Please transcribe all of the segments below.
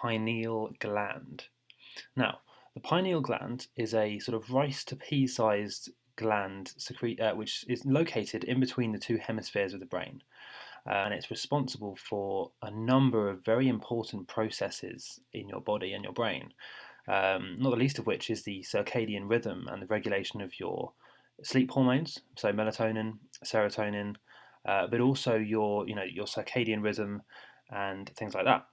pineal gland. Now, the pineal gland is a sort of rice to pea sized gland secrete, uh, which is located in between the two hemispheres of the brain. Uh, and it's responsible for a number of very important processes in your body and your brain, um, not the least of which is the circadian rhythm and the regulation of your sleep hormones, so melatonin, serotonin, uh, but also your, you know, your circadian rhythm and things like that.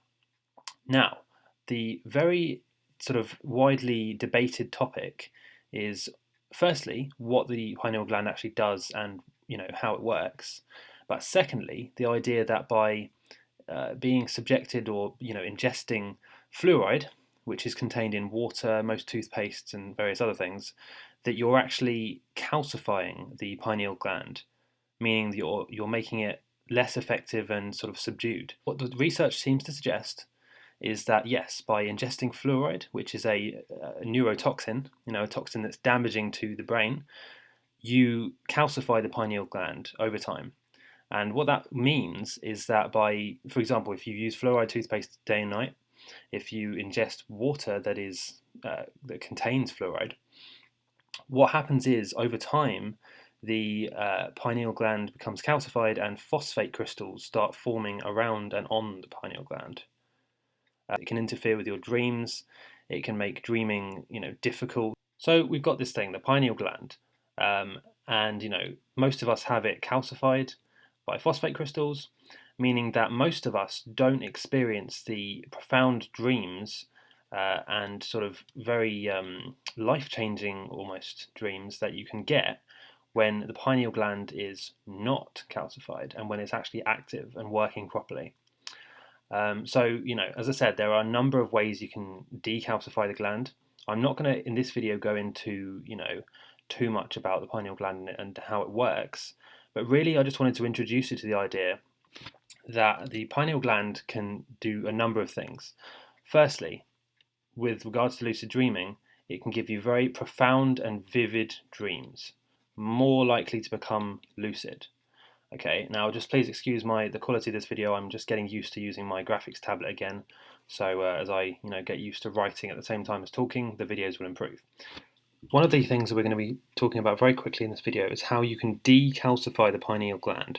Now, the very sort of widely debated topic is firstly what the pineal gland actually does and you know how it works, but secondly the idea that by uh, being subjected or you know ingesting fluoride, which is contained in water, most toothpastes, and various other things, that you're actually calcifying the pineal gland, meaning that you're you're making it less effective and sort of subdued. What the research seems to suggest is that yes, by ingesting fluoride, which is a, a, neurotoxin, you know, a toxin that's damaging to the brain, you calcify the pineal gland over time. And what that means is that by, for example, if you use fluoride toothpaste day and night, if you ingest water that is uh, that contains fluoride, what happens is over time the uh, pineal gland becomes calcified and phosphate crystals start forming around and on the pineal gland. Uh, it can interfere with your dreams. It can make dreaming, you know, difficult. So we've got this thing, the pineal gland, um, and you know, most of us have it calcified by phosphate crystals, meaning that most of us don't experience the profound dreams uh, and sort of very um, life-changing almost dreams that you can get when the pineal gland is not calcified and when it's actually active and working properly. Um, so, you know, as I said, there are a number of ways you can decalcify the gland. I'm not going to, in this video, go into, you know, too much about the pineal gland and how it works, but really I just wanted to introduce you to the idea that the pineal gland can do a number of things. Firstly, with regards to lucid dreaming, it can give you very profound and vivid dreams, more likely to become lucid. Okay, now just please excuse my the quality of this video. I'm just getting used to using my graphics tablet again. So uh, as I you know get used to writing at the same time as talking, the videos will improve. One of the things that we're going to be talking about very quickly in this video is how you can decalcify the pineal gland,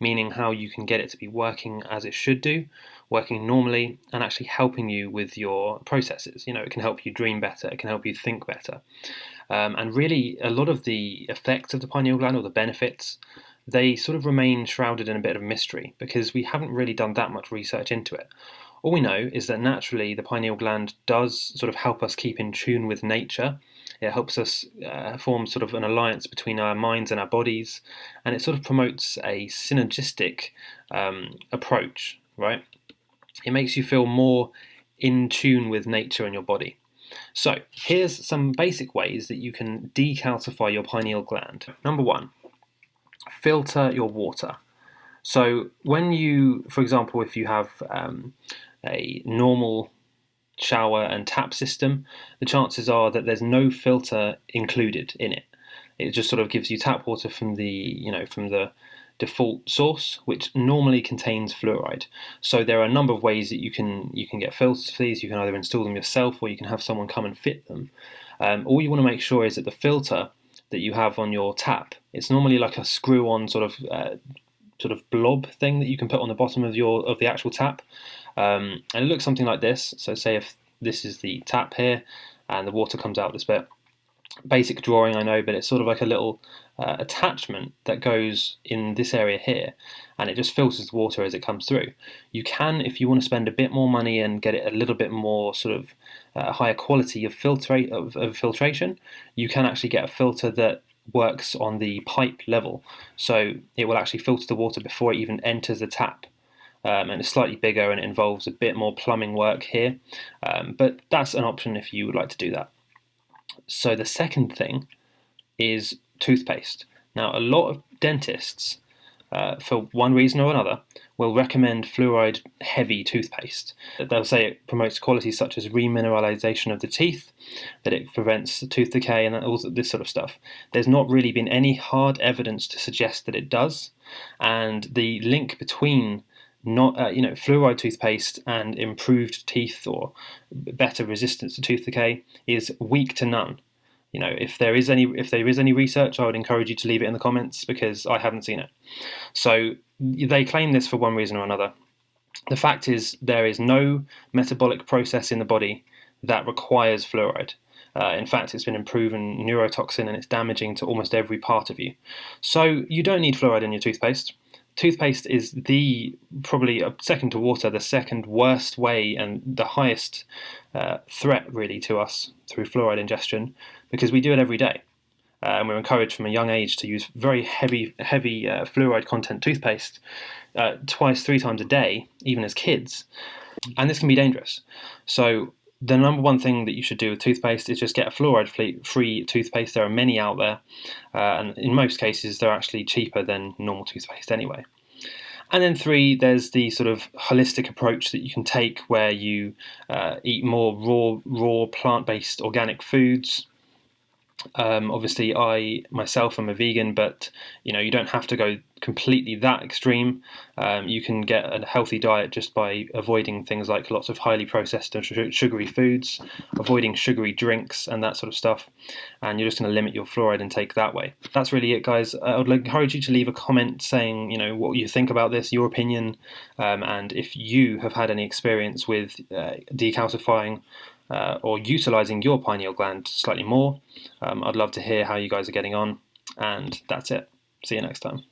meaning how you can get it to be working as it should do, working normally, and actually helping you with your processes. You know, it can help you dream better, it can help you think better. Um, and really, a lot of the effects of the pineal gland or the benefits they sort of remain shrouded in a bit of mystery because we haven't really done that much research into it. All we know is that naturally the pineal gland does sort of help us keep in tune with nature. It helps us uh, form sort of an alliance between our minds and our bodies, and it sort of promotes a synergistic um, approach, right? It makes you feel more in tune with nature and your body. So, here's some basic ways that you can decalcify your pineal gland. Number one, filter your water. So when you, for example, if you have um, a normal shower and tap system, the chances are that there's no filter included in it. It just sort of gives you tap water from the, you know, from the default source, which normally contains fluoride. So there are a number of ways that you can you can get filters for these. You can either install them yourself, or you can have someone come and fit them. Um, all you want to make sure is that the filter that you have on your tap. It's normally like a screw-on sort of uh, sort of blob thing that you can put on the bottom of your of the actual tap, um, and it looks something like this. So say if this is the tap here, and the water comes out this bit. Basic drawing, I know, but it's sort of like a little uh, attachment that goes in this area here, and it just filters the water as it comes through. You can, if you want to spend a bit more money and get it a little bit more sort of uh, higher quality of, filtrate, of, of filtration, you can actually get a filter that works on the pipe level. So it will actually filter the water before it even enters the tap. Um, and it's slightly bigger and it involves a bit more plumbing work here. Um, but that's an option if you would like to do that. So the second thing is toothpaste. Now, a lot of dentists, uh, for one reason or another, will recommend fluoride heavy toothpaste. They'll say it promotes qualities such as remineralization of the teeth, that it prevents tooth decay, and all this sort of stuff. There's not really been any hard evidence to suggest that it does, and the link between not uh, you know fluoride toothpaste and improved teeth or better resistance to tooth decay is weak to none. You know, if there is any if there is any research, I would encourage you to leave it in the comments because I haven't seen it. So they claim this for one reason or another. The fact is there is no metabolic process in the body that requires fluoride. Uh, in fact, it's been proven neurotoxin and it's damaging to almost every part of you. So you don't need fluoride in your toothpaste. Toothpaste is the probably uh, second to water, the second worst way and the highest uh, threat really to us through fluoride ingestion because we do it every day. Uh, and we're encouraged from a young age to use very heavy, heavy uh, fluoride content toothpaste uh, twice, three times a day, even as kids. And this can be dangerous. So the number one thing that you should do with toothpaste is just get a fluoride free toothpaste. There are many out there, uh, and in most cases, they're actually cheaper than normal toothpaste anyway. And then three, there's the sort of holistic approach that you can take where you uh, eat more raw, raw plant-based organic foods, um, obviously, I myself am a vegan, but you know you don't have to go completely that extreme. Um, you can get a healthy diet just by avoiding things like lots of highly processed and sugary foods, avoiding sugary drinks and that sort of stuff, and you're just going to limit your fluoride intake that way. That's really it, guys. I would encourage you to leave a comment saying you know what you think about this, your opinion, um, and if you have had any experience with uh, decalcifying uh, or utilizing your pineal gland slightly more. Um, I'd love to hear how you guys are getting on. And that's it. See you next time.